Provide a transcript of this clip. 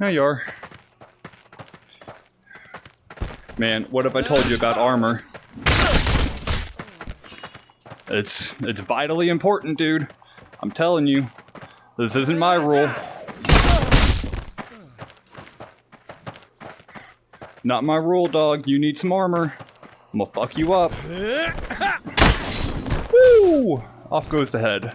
Now you are. Man, what have I told you about armor? It's it's vitally important, dude. I'm telling you. This isn't my rule. Not my rule, dog. You need some armor. I'm gonna fuck you up. Woo! Off goes the head.